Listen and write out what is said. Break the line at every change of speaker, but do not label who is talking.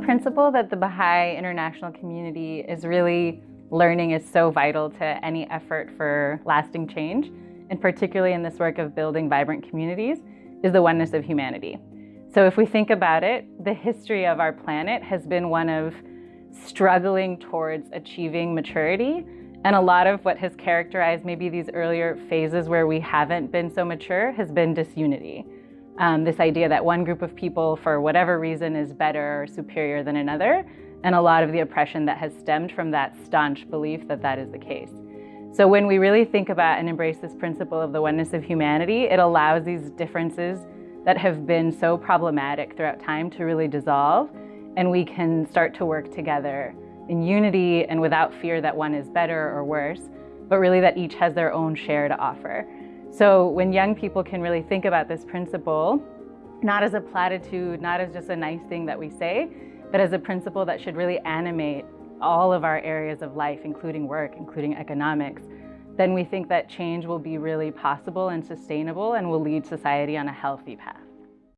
principle that the Baha'i international community is really learning is so vital to any effort for lasting change, and particularly in this work of building vibrant communities, is the oneness of humanity. So if we think about it, the history of our planet has been one of struggling towards achieving maturity. And a lot of what has characterized maybe these earlier phases where we haven't been so mature has been disunity. Um, this idea that one group of people, for whatever reason, is better or superior than another, and a lot of the oppression that has stemmed from that staunch belief that that is the case. So when we really think about and embrace this principle of the oneness of humanity, it allows these differences that have been so problematic throughout time to really dissolve, and we can start to work together in unity and without fear that one is better or worse, but really that each has their own share to offer. So when young people can really think about this principle, not as a platitude, not as just a nice thing that we say, but as a principle that should really animate all of our areas of life, including work, including economics, then we think that change will be really possible and sustainable and will lead society on a healthy path.